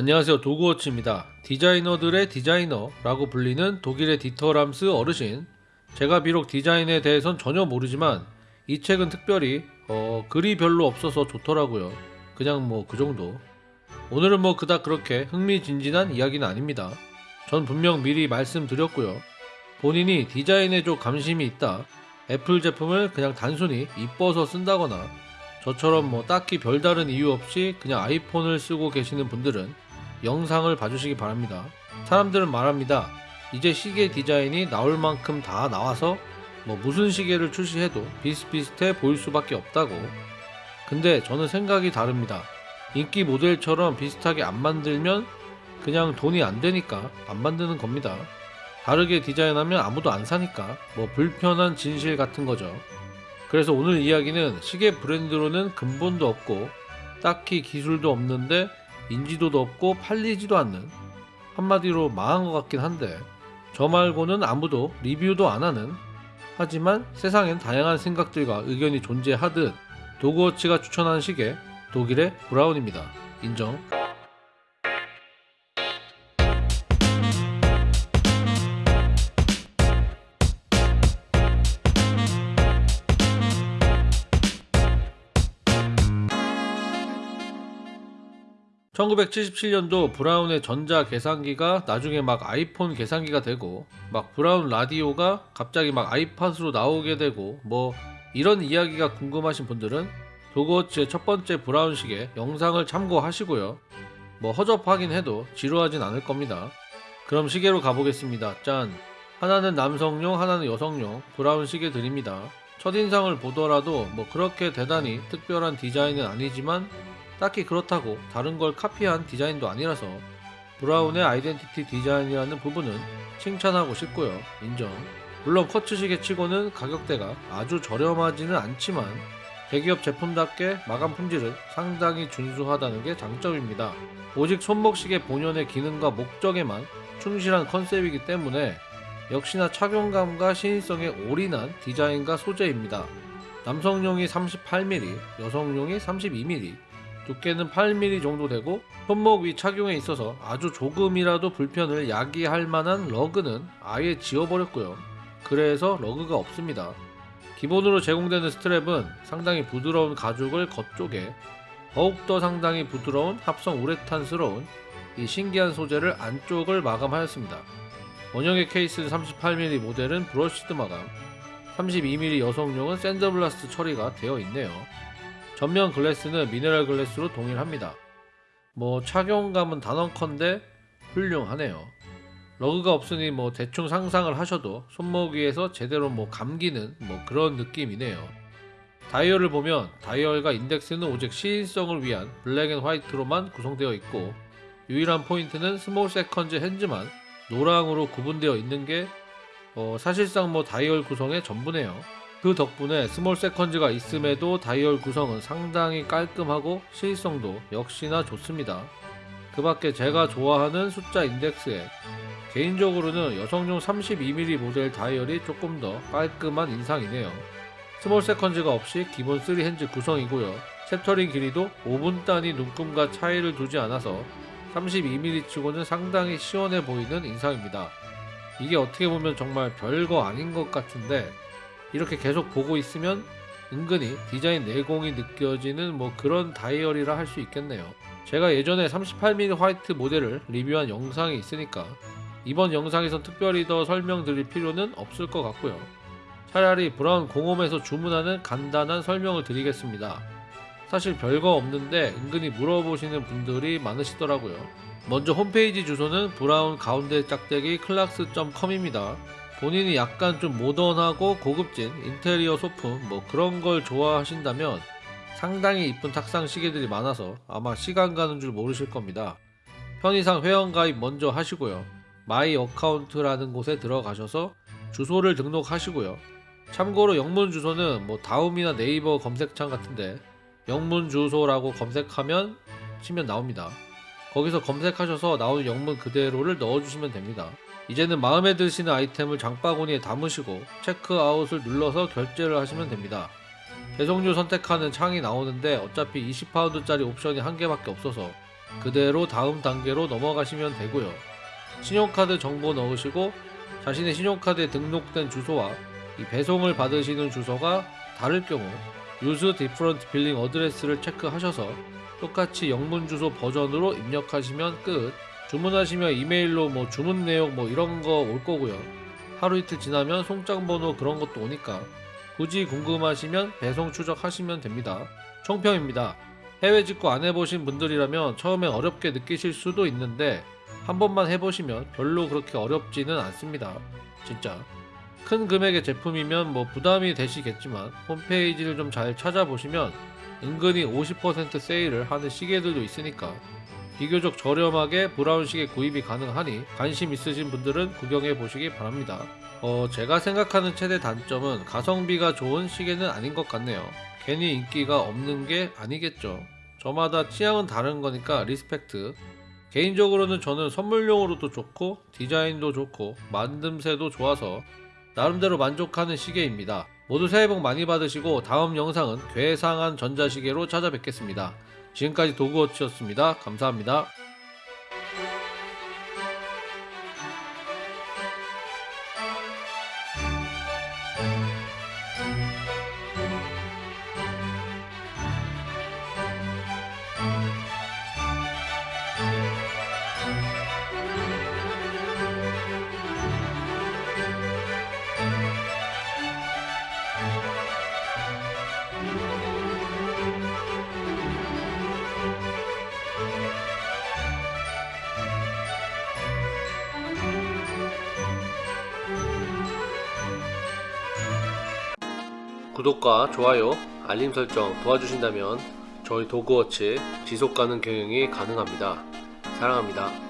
안녕하세요 도그워치입니다. 디자이너들의 디자이너라고 불리는 독일의 디터 람스 어르신 제가 비록 디자인에 대해선 전혀 모르지만 이 책은 특별히 어, 글이 별로 없어서 좋더라고요. 그냥 뭐 그 정도. 오늘은 뭐 그닥 그렇게 흥미진진한 이야기는 아닙니다. 전 분명 미리 말씀드렸고요. 본인이 디자인에 좀 관심이 있다. 애플 제품을 그냥 단순히 이뻐서 쓴다거나 저처럼 뭐 딱히 별다른 이유 없이 그냥 아이폰을 쓰고 계시는 분들은 영상을 봐주시기 바랍니다. 사람들은 말합니다. 이제 시계 디자인이 나올 만큼 다 나와서 뭐 무슨 시계를 출시해도 비슷비슷해 보일 수밖에 없다고. 근데 저는 생각이 다릅니다. 인기 모델처럼 비슷하게 안 만들면 그냥 돈이 안 되니까 안 만드는 겁니다. 다르게 디자인하면 아무도 안 사니까 뭐 불편한 진실 같은 거죠. 그래서 오늘 이야기는 시계 브랜드로는 근본도 없고 딱히 기술도 없는데 인지도도 없고 팔리지도 않는 한마디로 망한 것 같긴 한데 저 말고는 아무도 리뷰도 안 하는 하지만 세상엔 다양한 생각들과 의견이 존재하듯 도그워치가 추천한 시계 독일의 브라운입니다. 인정. 1977년도 브라운의 전자 계산기가 나중에 막 아이폰 계산기가 되고 막 브라운 라디오가 갑자기 막 아이팟으로 나오게 되고 뭐 이런 이야기가 궁금하신 분들은 도그워치의 첫 번째 브라운 시계 영상을 참고하시고요. 뭐 허접하긴 해도 지루하진 않을 겁니다. 그럼 시계로 가보겠습니다. 짠! 하나는 남성용, 하나는 여성용 브라운 시계 드립니다. 첫인상을 보더라도 뭐 그렇게 대단히 특별한 디자인은 아니지만 딱히 그렇다고 다른 걸 카피한 디자인도 아니라서 브라운의 아이덴티티 디자인이라는 부분은 칭찬하고 싶고요. 인정. 물론 쿼츠시계 치고는 가격대가 아주 저렴하지는 않지만 대기업 제품답게 마감 품질은 상당히 준수하다는 게 장점입니다. 오직 손목시계 본연의 기능과 목적에만 충실한 컨셉이기 때문에 역시나 착용감과 시인성에 올인한 디자인과 소재입니다. 남성용이 38mm, 여성용이 32mm, 두께는 8mm 정도 되고 손목 위 착용에 있어서 아주 조금이라도 불편을 야기할 만한 lug는 아예 지워버렸고요. 그래서 lug가 없습니다. 기본으로 제공되는 스트랩은 상당히 부드러운 가죽을 겉쪽에 더욱더 상당히 부드러운 합성 우레탄스러운 이 신기한 소재를 안쪽을 마감하였습니다. 원형의 케이스 38mm 모델은 brushed 마감, 32mm 여성용은 sandblast 처리가 되어 있네요. 전면 glass는 mineral glass로 동일합니다. 뭐 착용감은 단언컨대 훌륭하네요. lug가 없으니 뭐 대충 상상을 하셔도 손목 위에서 제대로 뭐 감기는 뭐 그런 느낌이네요. 다이얼을 보면 다이얼과 인덱스는 오직 시인성을 위한 black and white로만 구성되어 있고 유일한 포인트는 small seconds hands만 노랑으로 구분되어 있는 게 어, 사실상 뭐 다이얼 구성의 전부네요. 그 덕분에 small seconds가 있음에도 다이얼 구성은 상당히 깔끔하고 시인성도 역시나 좋습니다. 그 밖에 제가 좋아하는 숫자 인덱스에 개인적으로는 여성용 32mm 모델 다이얼이 조금 더 깔끔한 인상이네요. small seconds가 없이 기본 3 hands 구성이고요. chapter ring 길이도 5분 단위 눈금과 차이를 두지 않아서 32mm 치고는 상당히 시원해 보이는 인상입니다. 이게 어떻게 보면 정말 별거 아닌 것 같은데 이렇게 계속 보고 있으면 은근히 디자인 내공이 느껴지는 뭐 그런 다이얼이라 할 수 있겠네요. 제가 예전에 38mm 화이트 모델을 리뷰한 영상이 있으니까 이번 영상에선 특별히 더 설명드릴 필요는 없을 것 같고요. 차라리 브라운 공홈에서 주문하는 간단한 설명을 드리겠습니다. 사실 별거 없는데 은근히 물어보시는 분들이 많으시더라고요. 먼저 홈페이지 주소는 브라운 가운데 짝대기 clocks.com입니다. 본인이 약간 좀 모던하고 고급진 인테리어 소품 뭐 그런 걸 좋아하신다면 상당히 이쁜 탁상 시계들이 많아서 아마 시간 가는 줄 모르실 겁니다. 편의상 회원가입 먼저 하시고요. My Account라는 곳에 들어가셔서 주소를 등록하시고요. 참고로 영문 주소는 뭐 다음이나 네이버 검색창 같은데 영문 주소라고 검색하면 치면 나옵니다. 거기서 검색하셔서 나오는 영문 그대로를 넣어주시면 됩니다. 이제는 마음에 드시는 아이템을 장바구니에 담으시고 체크아웃을 눌러서 결제를 하시면 됩니다. 배송료 선택하는 창이 나오는데 어차피 20파운드짜리 옵션이 한 개밖에 없어서 그대로 다음 단계로 넘어가시면 되고요. 신용카드 정보 넣으시고 자신의 신용카드에 등록된 주소와 이 배송을 받으시는 주소가 다를 경우 Use Different Billing Address를 체크하셔서 똑같이 영문 주소 버전으로 입력하시면 끝. 주문하시면 이메일로 뭐 주문 내용 뭐 이런 거 올 거고요. 하루 이틀 지나면 송장 번호 그런 것도 오니까 굳이 궁금하시면 배송 추적하시면 됩니다. 총평입니다. 해외 직구 안 해보신 분들이라면 처음에 어렵게 느끼실 수도 있는데 한 번만 해보시면 별로 그렇게 어렵지는 않습니다. 진짜. 큰 금액의 제품이면 뭐 부담이 되시겠지만 홈페이지를 좀 잘 찾아보시면 은근히 50% 세일을 하는 시계들도 있으니까 비교적 저렴하게 브라운 시계 구입이 가능하니 관심 있으신 분들은 구경해 보시기 바랍니다. 어, 제가 생각하는 최대 단점은 가성비가 좋은 시계는 아닌 것 같네요. 괜히 인기가 없는 게 아니겠죠. 저마다 취향은 다른 거니까 respect. 개인적으로는 저는 선물용으로도 좋고 디자인도 좋고 만듦새도 좋아서 나름대로 만족하는 시계입니다. 모두 새해 복 많이 받으시고 다음 영상은 괴상한 전자시계로 찾아뵙겠습니다. 지금까지 도그워치였습니다. 감사합니다. 구독과 좋아요, 알림 설정 도와주신다면 저희 도그워치 지속가능 경영이 가능합니다. 사랑합니다.